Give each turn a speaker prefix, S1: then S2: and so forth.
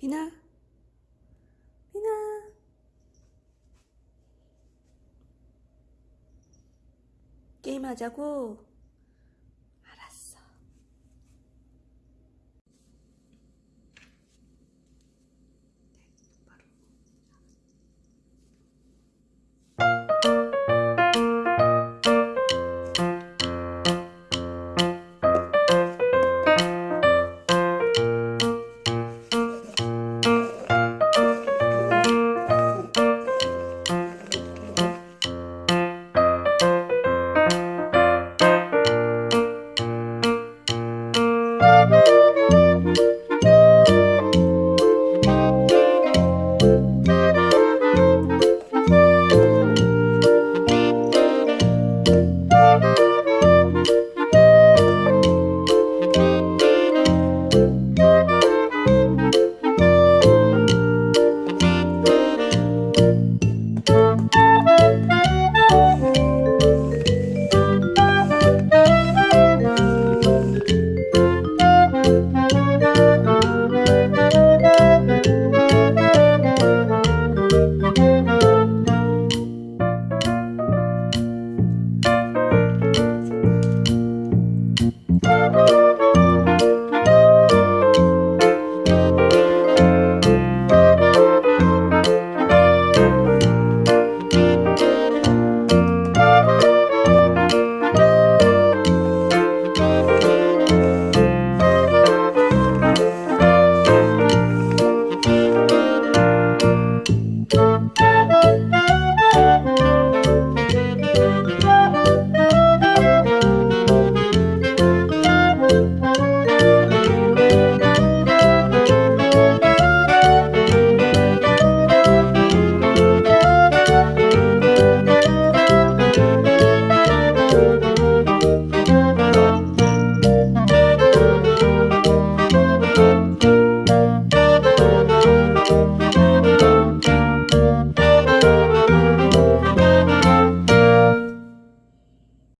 S1: 비나. 비나. 게임하자고